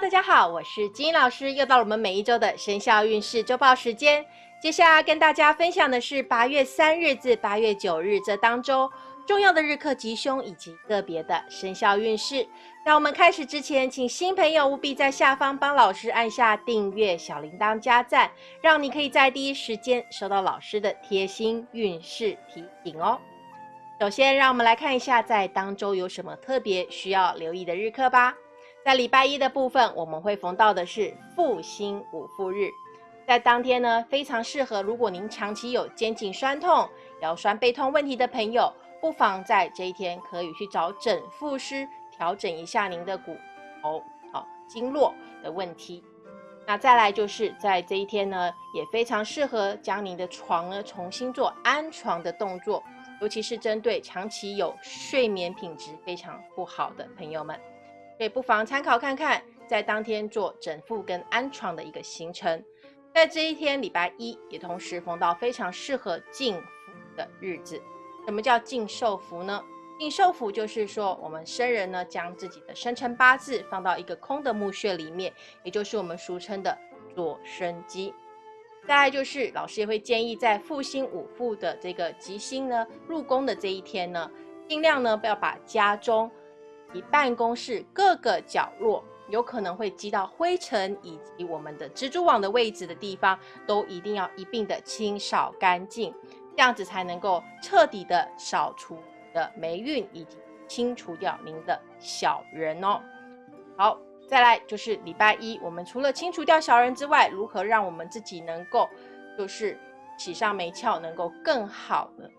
大家好，我是金老师，又到了我们每一周的生肖运势周报时间。接下来跟大家分享的是八月三日至八月九日这当中重要的日课吉凶以及个别的生肖运势。在我们开始之前，请新朋友务必在下方帮老师按下订阅、小铃铛加赞，让你可以在第一时间收到老师的贴心运势提醒哦。首先，让我们来看一下在当周有什么特别需要留意的日课吧。在礼拜一的部分，我们会逢到的是复兴五复日，在当天呢，非常适合如果您长期有肩颈酸痛、腰酸背痛问题的朋友，不妨在这一天可以去找整复师调整一下您的骨头、好经络的问题。那再来就是在这一天呢，也非常适合将您的床呢重新做安床的动作，尤其是针对长期有睡眠品质非常不好的朋友们。所以不妨参考看看，在当天做整复跟安床的一个行程。在这一天，礼拜一也同时逢到非常适合进福的日子。什么叫进寿福呢？进寿福就是说，我们生人呢将自己的生辰八字放到一个空的墓穴里面，也就是我们俗称的做生机。再来就是老师也会建议，在复兴五富的这个吉星呢入宫的这一天呢，尽量呢不要把家中。以办公室各个角落有可能会积到灰尘，以及我们的蜘蛛网的位置的地方，都一定要一并的清扫干净，这样子才能够彻底的扫除的霉运，以及清除掉您的小人哦。好，再来就是礼拜一，我们除了清除掉小人之外，如何让我们自己能够就是喜上眉翘，能够更好的？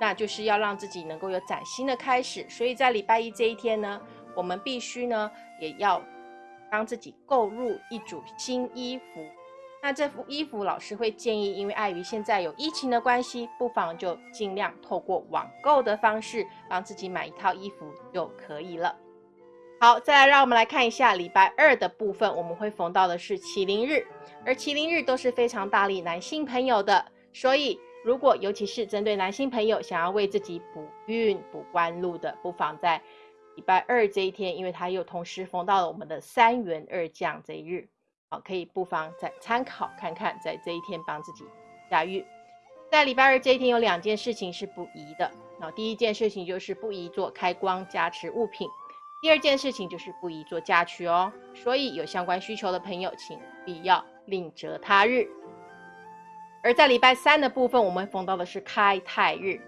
那就是要让自己能够有崭新的开始，所以在礼拜一这一天呢，我们必须呢也要帮自己购入一组新衣服。那这副衣服，老师会建议，因为碍于现在有疫情的关系，不妨就尽量透过网购的方式帮自己买一套衣服就可以了。好，再来让我们来看一下礼拜二的部分，我们会逢到的是麒麟日，而麒麟日都是非常大力男性朋友的，所以。如果尤其是针对男性朋友想要为自己补运补官路的，不妨在礼拜二这一天，因为它又同时逢到了我们的三元二将这一日，好，可以不妨再参考看看，在这一天帮自己驾驭。在礼拜二这一天有两件事情是不宜的，那第一件事情就是不宜做开光加持物品，第二件事情就是不宜做嫁娶哦。所以有相关需求的朋友，请必要另择他日。而在礼拜三的部分，我们逢到的是开泰日。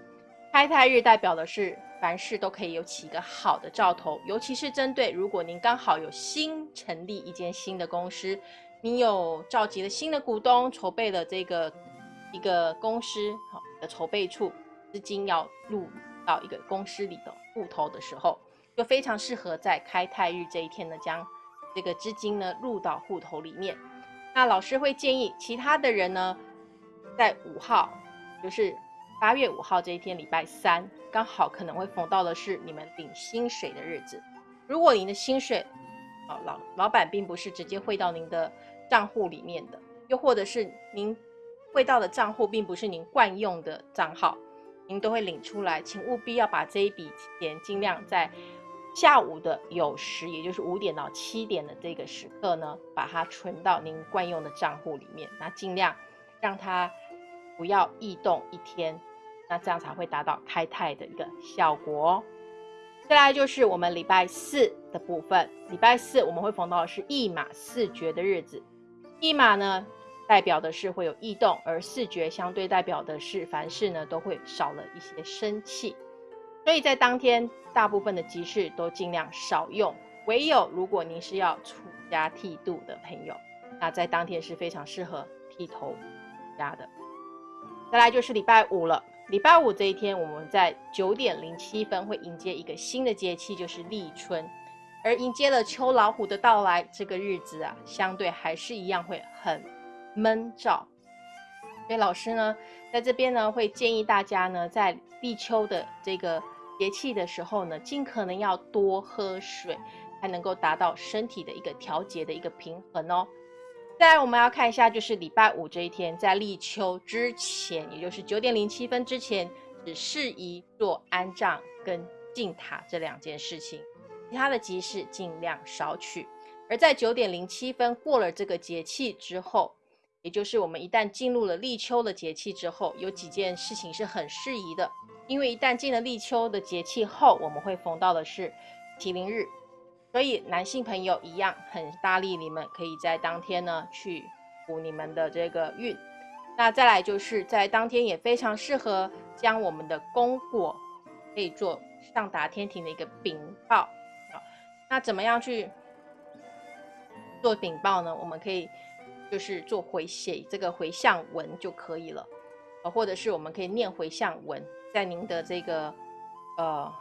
开泰日代表的是凡事都可以有起一个好的兆头，尤其是针对如果您刚好有新成立一间新的公司，您有召集了新的股东，筹备了这个一个公司好的筹备处，资金要入到一个公司里的户头的时候，就非常适合在开泰日这一天呢，将这个资金呢入到户头里面。那老师会建议其他的人呢。在五号，就是八月五号这一天，礼拜三，刚好可能会逢到的是你们领薪水的日子。如果您的薪水，哦老老板并不是直接汇到您的账户里面的，又或者是您汇到的账户并不是您惯用的账号，您都会领出来，请务必要把这一笔钱尽量在下午的有时，也就是五点到七点的这个时刻呢，把它存到您惯用的账户里面，那尽量让它。不要异动一天，那这样才会达到开泰的一个效果。再来就是我们礼拜四的部分，礼拜四我们会逢到的是一马四绝的日子。一马呢，代表的是会有异动，而四绝相对代表的是凡事呢都会少了一些生气。所以在当天，大部分的集市都尽量少用，唯有如果您是要出家剃度的朋友，那在当天是非常适合剃头家的。再来就是礼拜五了。礼拜五这一天，我们在九点零七分会迎接一个新的节气，就是立春。而迎接了秋老虎的到来，这个日子啊，相对还是一样会很闷燥。所以老师呢，在这边呢，会建议大家呢，在立秋的这个节气的时候呢，尽可能要多喝水，才能够达到身体的一个调节的一个平衡哦。再来，我们要看一下，就是礼拜五这一天，在立秋之前，也就是九点零七分之前，只适宜做安葬跟敬塔这两件事情，其他的吉事尽量少取。而在九点零七分过了这个节气之后，也就是我们一旦进入了立秋的节气之后，有几件事情是很适宜的。因为一旦进了立秋的节气后，我们会逢到的是麒麟日，所以男性朋友一样很大力，你们可以在当天呢去补你们的这个运。那再来就是在当天也非常适合将我们的功果可以做上达天庭的一个禀报。好，那怎么样去做禀报呢？我们可以就是做回写这个回向文就可以了，啊，或者是我们可以念回向文。在您的这个，呃，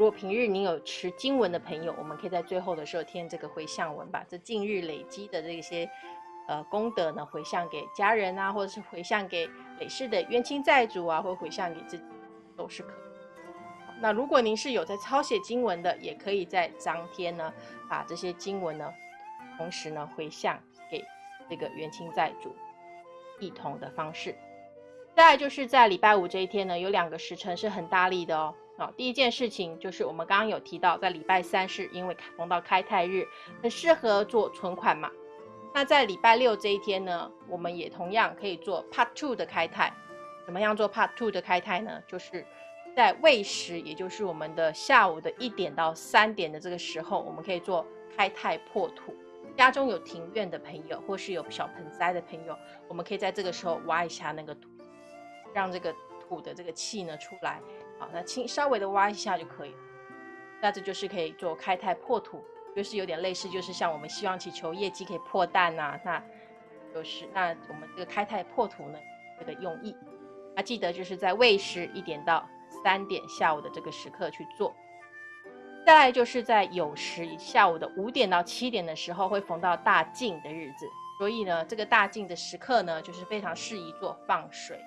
如果平日您有持经文的朋友，我们可以在最后的时候添这个回向文，把这近日累积的这些，呃，功德呢回向给家人啊，或者是回向给累世的冤亲债主啊，或回向给自己，都是可以。那如果您是有在抄写经文的，也可以在当天呢，把这些经文呢，同时呢回向给这个冤亲债主，一同的方式。再就是在礼拜五这一天呢，有两个时辰是很大力的哦。好，第一件事情就是我们刚刚有提到，在礼拜三是因为逢到开泰日，很适合做存款嘛。那在礼拜六这一天呢，我们也同样可以做 Part Two 的开泰。怎么样做 Part Two 的开泰呢？就是在未时，也就是我们的下午的一点到三点的这个时候，我们可以做开泰破土。家中有庭院的朋友，或是有小盆栽的朋友，我们可以在这个时候挖一下那个土。让这个土的这个气呢出来，好，那轻稍微的挖一下就可以。那这就是可以做开泰破土，就是有点类似，就是像我们希望祈求业绩可以破蛋呐，那就是那我们这个开泰破土呢这个用意。那记得就是在未时一点到三点下午的这个时刻去做。再来就是在酉时下午的五点到七点的时候会逢到大静的日子，所以呢这个大静的时刻呢就是非常适宜做放水。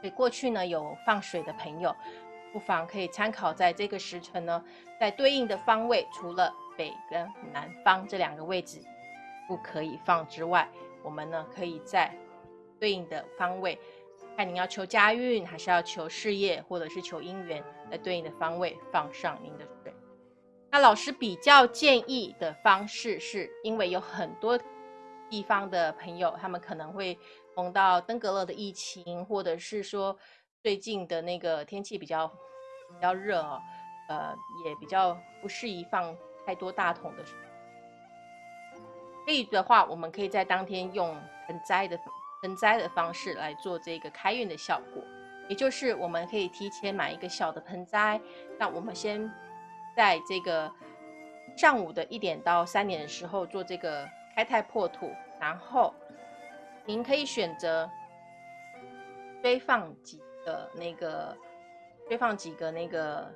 所以过去呢有放水的朋友，不妨可以参考在这个时辰呢，在对应的方位，除了北跟南方这两个位置不可以放之外，我们呢可以在对应的方位，看您要求家运还是要求事业，或者是求姻缘，在对应的方位放上您的水。那老师比较建议的方式，是因为有很多地方的朋友，他们可能会。碰到登革热的疫情，或者是说最近的那个天气比较比较热哦，呃，也比较不适宜放太多大桶的水。可以的话，我们可以在当天用盆栽的盆栽的方式来做这个开运的效果，也就是我们可以提前买一个小的盆栽，那我们先在这个上午的一点到三点的时候做这个开泰破土，然后。您可以选择堆放几个那个堆放几个那个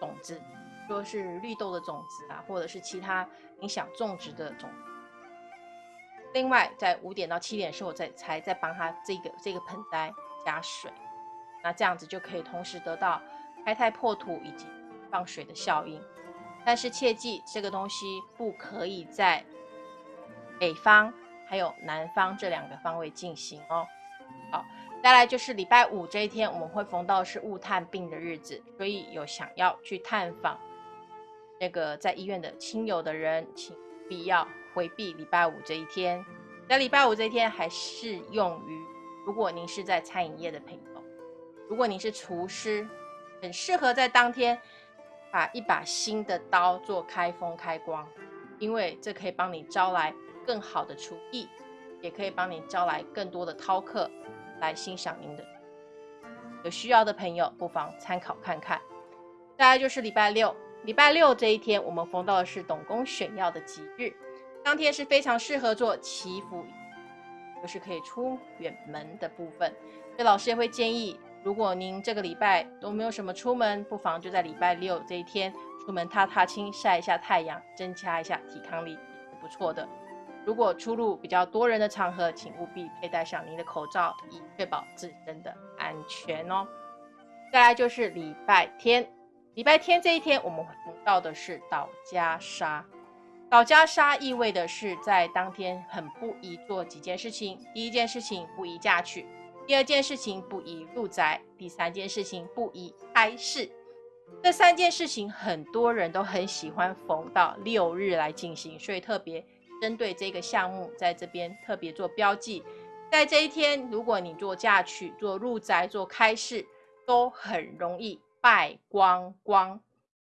种子，说是绿豆的种子啊，或者是其他你想种植的种。另外，在五点到七点的时候，再才再帮他这个这个盆栽加水，那这样子就可以同时得到开泰破土以及放水的效应。但是切记，这个东西不可以在北方。还有南方这两个方位进行哦。好，再来就是礼拜五这一天，我们会逢到是雾探病的日子，所以有想要去探访那个在医院的亲友的人，请必要回避礼拜五这一天。在礼拜五这一天还适用于，如果您是在餐饮业的朋友，如果您是厨师，很适合在当天把一把新的刀做开封开光，因为这可以帮你招来。更好的厨艺，也可以帮你招来更多的饕客来欣赏您的。有需要的朋友不妨参考看看。再来就是礼拜六，礼拜六这一天我们逢到的是董公选药的吉日，当天是非常适合做祈福，就是可以出远门的部分。所以老师也会建议，如果您这个礼拜都没有什么出门，不妨就在礼拜六这一天出门踏踏青，晒一下太阳，增加一下抵抗力，也是不错的。如果出入比较多人的场合，请务必佩戴上您的口罩，以确保自身的安全哦。再来就是礼拜天，礼拜天这一天，我们碰到的是倒家杀。倒家杀意味的是在当天很不宜做几件事情。第一件事情不宜嫁娶，第二件事情不宜入宅，第三件事情不宜开市。这三件事情很多人都很喜欢逢到六日来进行，所以特别针对这个项目，在这边特别做标记。在这一天，如果你做嫁娶、做入宅、做开市，都很容易败光光。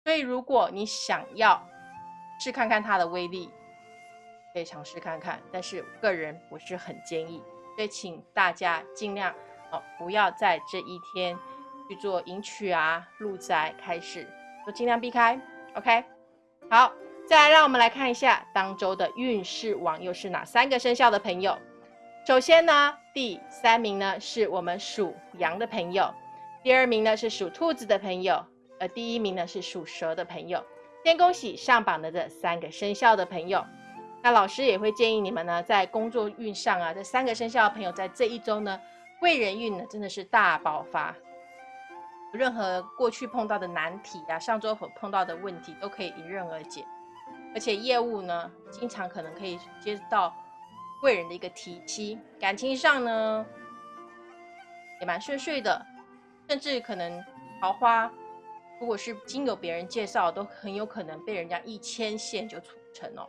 所以，如果你想要试看看它的威力，可以尝试看看。但是，个人不是很建议，所以请大家尽量哦，不要在这一天去做迎娶啊、入宅、开市，都尽量避开。OK，好，再来让我们来看一下当周的运势网又是哪三个生肖的朋友。首先呢，第三名呢是我们属羊的朋友，第二名呢是属兔子的朋友，而第一名呢是属蛇的朋友。先恭喜上榜的这三个生肖的朋友。那老师也会建议你们呢，在工作运上啊，这三个生肖的朋友在这一周呢，贵人运呢真的是大爆发，任何过去碰到的难题啊，上周所碰到的问题都可以迎刃而解，而且业务呢，经常可能可以接到。贵人的一个提亲，感情上呢也蛮顺遂的，甚至可能桃花，如果是经由别人介绍，都很有可能被人家一牵线就促成哦。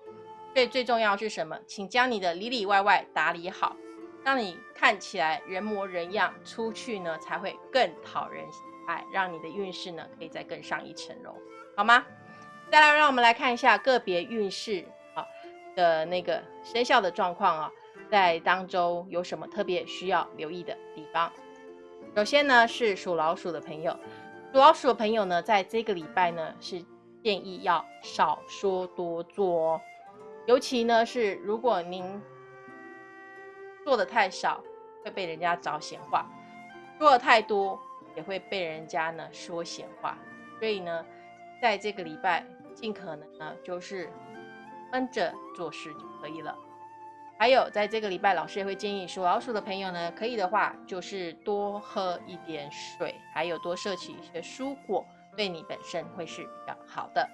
所以最重要是什么？请将你的里里外外打理好，让你看起来人模人样，出去呢才会更讨人喜爱，让你的运势呢可以再更上一层楼，好吗？再来，让我们来看一下个别运势啊。的那个生肖的状况啊，在当中有什么特别需要留意的地方？首先呢，是属老鼠的朋友，属老鼠的朋友呢，在这个礼拜呢，是建议要少说多做哦。尤其呢，是如果您做的太少，会被人家找闲话；做的太多，也会被人家呢说闲话。所以呢，在这个礼拜，尽可能呢，就是。闷着做事就可以了。还有，在这个礼拜，老师也会建议属老鼠的朋友呢，可以的话就是多喝一点水，还有多摄取一些蔬果，对你本身会是比较好的。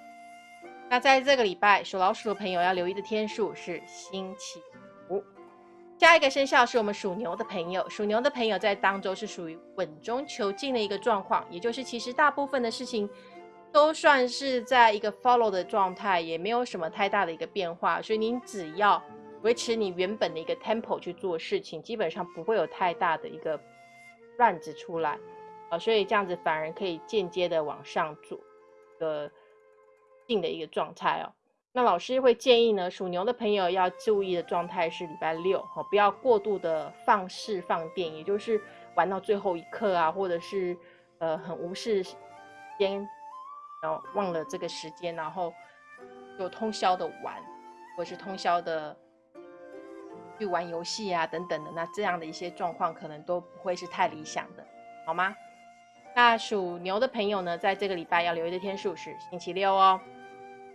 那在这个礼拜，属老鼠的朋友要留意的天数是星期五。下一个生肖是我们属牛的朋友，属牛的朋友在当周是属于稳中求进的一个状况，也就是其实大部分的事情。都算是在一个 follow 的状态，也没有什么太大的一个变化，所以您只要维持你原本的一个 tempo 去做事情，基本上不会有太大的一个乱子出来啊，所以这样子反而可以间接的往上做个定的一个状态哦。那老师会建议呢，属牛的朋友要注意的状态是礼拜六哦，不要过度的放肆放电，也就是玩到最后一刻啊，或者是呃很无视间。然后忘了这个时间，然后就通宵的玩，或是通宵的去玩游戏啊等等的，那这样的一些状况可能都不会是太理想的，好吗？那属牛的朋友呢，在这个礼拜要留意的天数是星期六哦。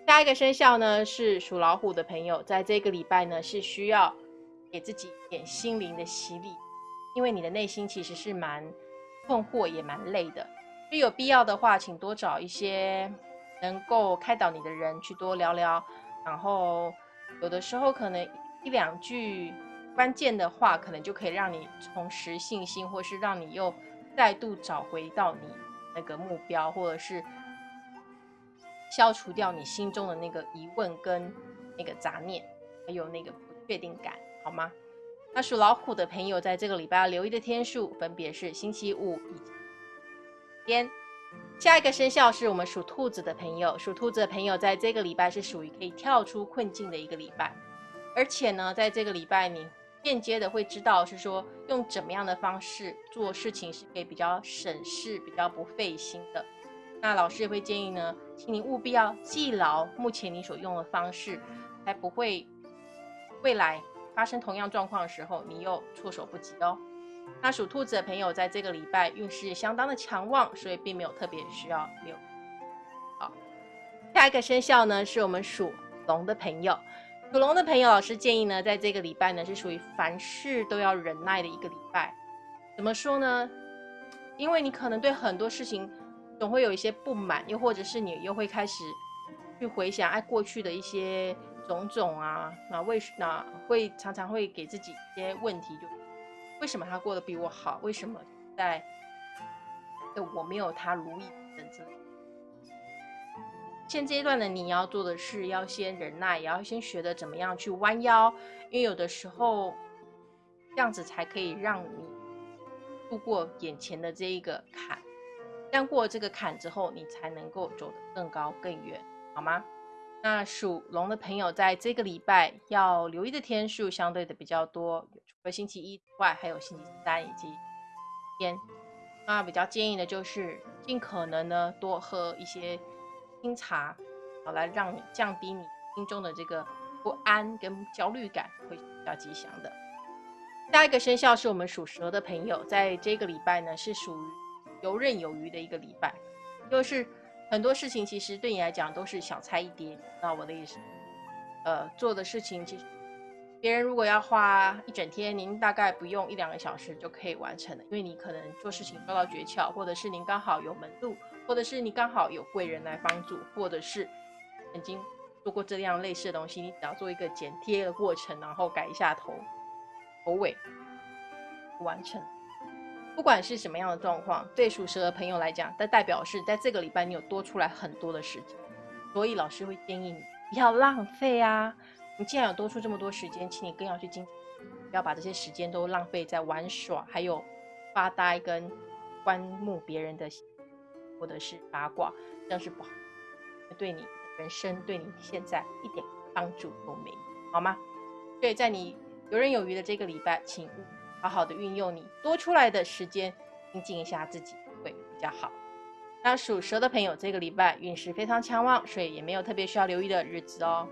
下一个生肖呢是属老虎的朋友，在这个礼拜呢是需要给自己一点心灵的洗礼，因为你的内心其实是蛮困惑也蛮累的。所以有必要的话，请多找一些能够开导你的人去多聊聊，然后有的时候可能一两句关键的话，可能就可以让你重拾信心，或是让你又再度找回到你那个目标，或者是消除掉你心中的那个疑问跟那个杂念，还有那个不确定感，好吗？那属老虎的朋友在这个礼拜要留意的天数分别是星期五以。天，下一个生肖是我们属兔子的朋友。属兔子的朋友在这个礼拜是属于可以跳出困境的一个礼拜，而且呢，在这个礼拜你间接的会知道是说用怎么样的方式做事情是可以比较省事、比较不费心的。那老师也会建议呢，请你务必要记牢目前你所用的方式，才不会未来发生同样状况的时候你又措手不及哦。那属兔子的朋友在这个礼拜运势相当的强旺，所以并没有特别需要留。好，下一个生肖呢是我们属龙的朋友。属龙的朋友，老师建议呢，在这个礼拜呢是属于凡事都要忍耐的一个礼拜。怎么说呢？因为你可能对很多事情总会有一些不满，又或者是你又会开始去回想哎过去的一些种种啊，那为那会常常会给自己一些问题就。为什么他过得比我好？为什么在我没有他如意等等？现阶段的你要做的是要先忍耐，也要先学的怎么样去弯腰，因为有的时候这样子才可以让你度过眼前的这一个坎。这样过这个坎之后，你才能够走得更高更远，好吗？那属龙的朋友在这个礼拜要留意的天数相对的比较多，除了星期一之外，还有星期三以及天。那比较建议的就是尽可能呢多喝一些清茶，好来让你降低你心中的这个不安跟焦虑感，会比较吉祥的。下一个生肖是我们属蛇的朋友，在这个礼拜呢是属于。游刃有余的一个礼拜，就是很多事情其实对你来讲都是小菜一碟，那我的意思？呃，做的事情其实别人如果要花一整天，您大概不用一两个小时就可以完成了，因为你可能做事情抓到诀窍，或者是您刚好有门路，或者是你刚好有贵人来帮助，或者是曾经做过这样类似的东西，你只要做一个剪贴的过程，然后改一下头头尾，完成。不管是什么样的状况，对属蛇的朋友来讲，它代表是在这个礼拜你有多出来很多的时间，所以老师会建议你不要浪费啊！你既然有多出这么多时间，请你更要去精，不要把这些时间都浪费在玩耍，还有发呆跟观目别人的，或者是八卦，这样是不好，对你人生对你现在一点帮助都没有，好吗？所以在你游刃有余的这个礼拜，请。好好的运用你多出来的时间，精进一下自己会比较好。那属蛇的朋友，这个礼拜运势非常强旺，所以也没有特别需要留意的日子哦。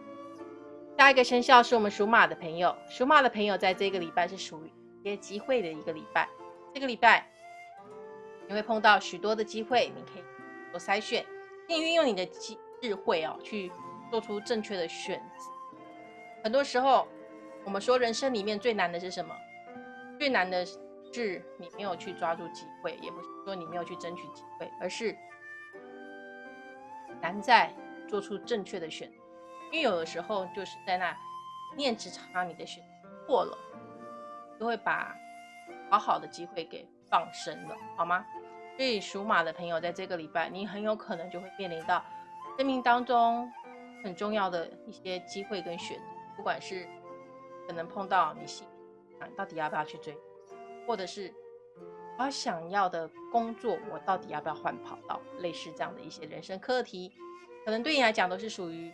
下一个生肖是我们属马的朋友，属马的朋友在这个礼拜是属于一些机会的一个礼拜。这个礼拜你会碰到许多的机会，你可以做筛选，并运用你的智智慧哦，去做出正确的选择。很多时候，我们说人生里面最难的是什么？最难的是你没有去抓住机会，也不是说你没有去争取机会，而是难在做出正确的选择。因为有的时候就是在那念之差，你的选错了，就会把好好的机会给放生了，好吗？所以属马的朋友在这个礼拜，你很有可能就会面临到生命当中很重要的一些机会跟选择，不管是可能碰到你心。到底要不要去追，或者是我想要的工作，我到底要不要换跑道？类似这样的一些人生课题，可能对你来讲都是属于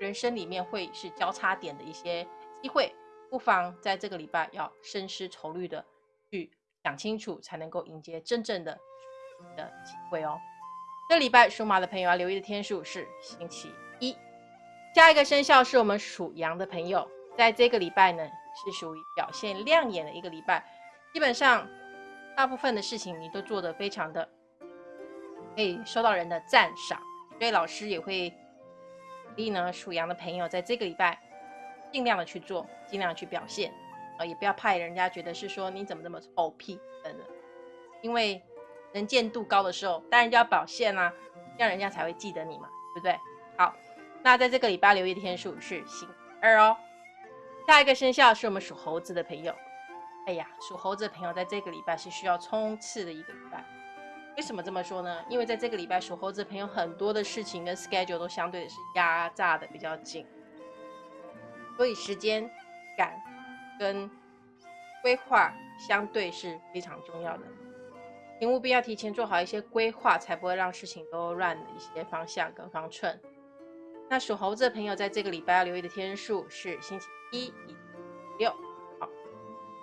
人生里面会是交叉点的一些机会，不妨在这个礼拜要深思熟虑的去想清楚，才能够迎接真正的的机会哦。这礼拜属马的朋友要留意的天数是星期一，下一个生肖是我们属羊的朋友，在这个礼拜呢。是属于表现亮眼的一个礼拜，基本上大部分的事情你都做得非常的可以受到人的赞赏，所以老师也会鼓励呢属羊的朋友在这个礼拜尽量的去做，尽量去表现，呃，也不要怕人家觉得是说你怎么这么臭屁等等，因为能见度高的时候，当然就要表现啦，这样人家才会记得你嘛，对不对？好，那在这个礼拜留意天数是星二哦。下一个生肖是我们属猴子的朋友。哎呀，属猴子的朋友在这个礼拜是需要冲刺的一个礼拜。为什么这么说呢？因为在这个礼拜，属猴子的朋友很多的事情跟 schedule 都相对的是压榨的比较紧，所以时间感跟规划相对是非常重要的。请务必要提前做好一些规划，才不会让事情都乱了一些方向跟方寸。那属猴子的朋友在这个礼拜要留意的天数是星期。一、六，好，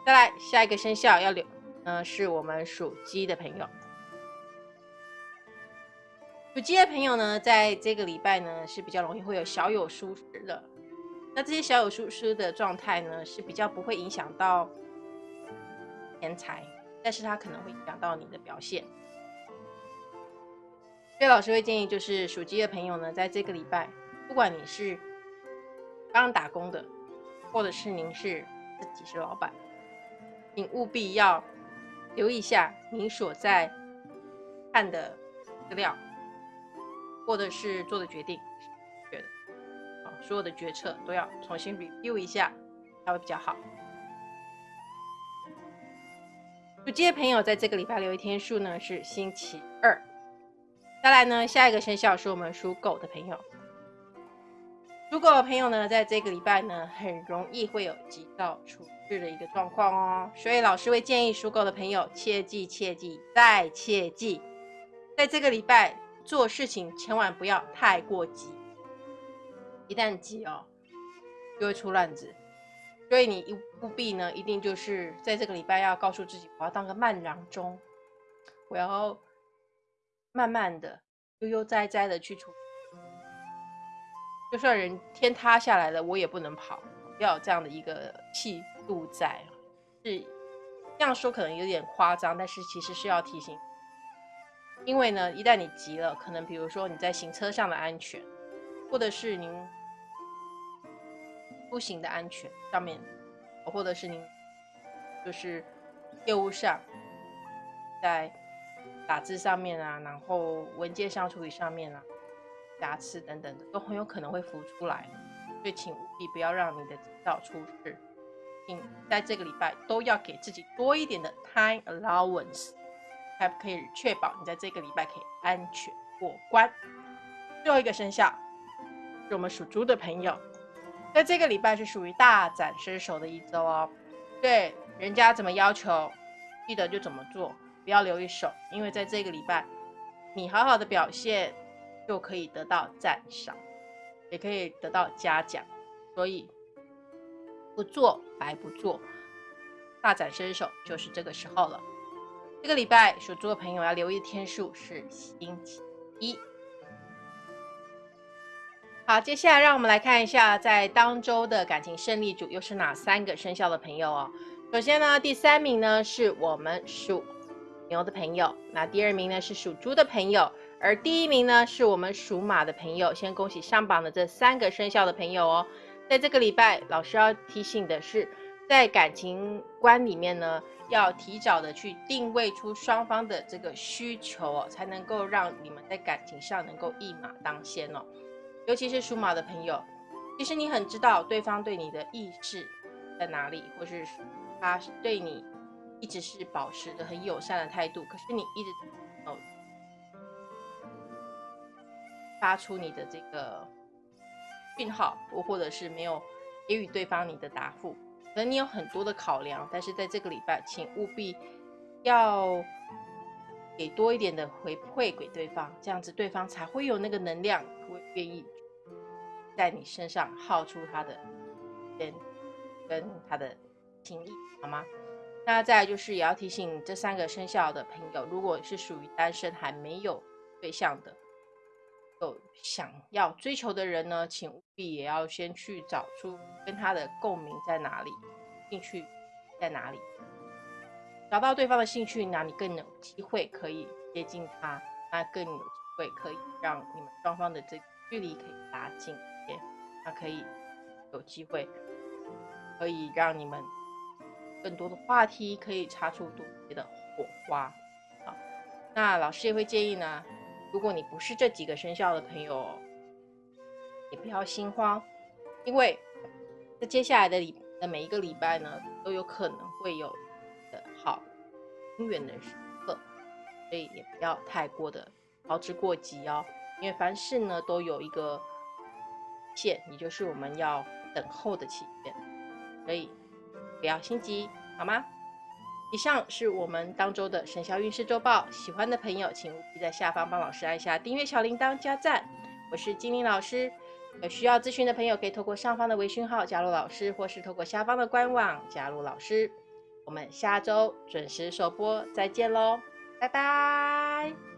再来下一个生肖要留，嗯，是我们属鸡的朋友。属鸡的朋友呢，在这个礼拜呢是比较容易会有小有疏失的。那这些小有疏失的状态呢，是比较不会影响到钱财，但是它可能会影响到你的表现。所以老师会建议，就是属鸡的朋友呢，在这个礼拜，不管你是刚打工的，或者是您是自己是老板，请务必要留意一下您所在看的资料，或者是做的决定，觉得，啊，所有的决策都要重新 review 一下，才会比较好。属鸡的朋友在这个礼拜留一天数呢是星期二，再来呢，下一个生肖是我们属狗的朋友。属狗的朋友呢，在这个礼拜呢，很容易会有急躁处置的一个状况哦。所以老师会建议属狗的朋友，切记切记再切记，在这个礼拜做事情千万不要太过急，一旦急哦，就会出乱子。所以你一务必呢，一定就是在这个礼拜要告诉自己，我要当个慢郎中，我要慢慢的、悠悠哉哉的去处。就算人天塌下来了，我也不能跑，要有这样的一个气度在。是这样说可能有点夸张，但是其实是要提醒，因为呢，一旦你急了，可能比如说你在行车上的安全，或者是您出行的安全上面，或者是您就是业务上，在打字上面啊，然后文件上处理上面啊。瑕疵等等的都很有可能会浮出来，所以请务必不要让你的急躁出事。请在这个礼拜都要给自己多一点的 time allowance，才可以确保你在这个礼拜可以安全过关。最后一个生肖是我们属猪的朋友，在这个礼拜是属于大展身手的一周哦。对，人家怎么要求，记得就怎么做，不要留一手，因为在这个礼拜你好好的表现。就可以得到赞赏，也可以得到嘉奖，所以不做白不做，大展身手就是这个时候了。这个礼拜属猪的朋友要留意天数是星期一。好，接下来让我们来看一下，在当周的感情胜利组又是哪三个生肖的朋友哦。首先呢，第三名呢是我们属牛的朋友，那第二名呢是属猪的朋友。而第一名呢，是我们属马的朋友。先恭喜上榜的这三个生肖的朋友哦。在这个礼拜，老师要提醒的是，在感情观里面呢，要提早的去定位出双方的这个需求哦，才能够让你们在感情上能够一马当先哦。尤其是属马的朋友，其实你很知道对方对你的意志在哪里，或是他是对你一直是保持着很友善的态度，可是你一直发出你的这个讯号，或或者是没有给予对方你的答复，可能你有很多的考量，但是在这个礼拜，请务必要给多一点的回馈给对方，这样子对方才会有那个能量，会愿意在你身上耗出他的跟跟他的情谊，好吗？那再来就是也要提醒这三个生肖的朋友，如果是属于单身还没有对象的。有想要追求的人呢，请务必也要先去找出跟他的共鸣在哪里，兴趣在哪里，找到对方的兴趣，那你更有机会可以接近他，那更有机会可以让你们双方的这距离可以拉近一些，那可以有机会可以让你们更多的话题可以擦出多些的火花。好，那老师也会建议呢。如果你不是这几个生肖的朋友，也不要心慌，因为在接下来的礼的每一个礼拜呢，都有可能会有的好姻缘的时刻，所以也不要太过的操之过急哦。因为凡事呢都有一个线，也就是我们要等候的期限，所以不要心急，好吗？以上是我们当周的生肖运势周报，喜欢的朋友请务必在下方帮老师按下订阅小铃铛加赞。我是精灵老师，有需要咨询的朋友可以透过上方的微信号加入老师，或是透过下方的官网加入老师。我们下周准时首播，再见喽，拜拜。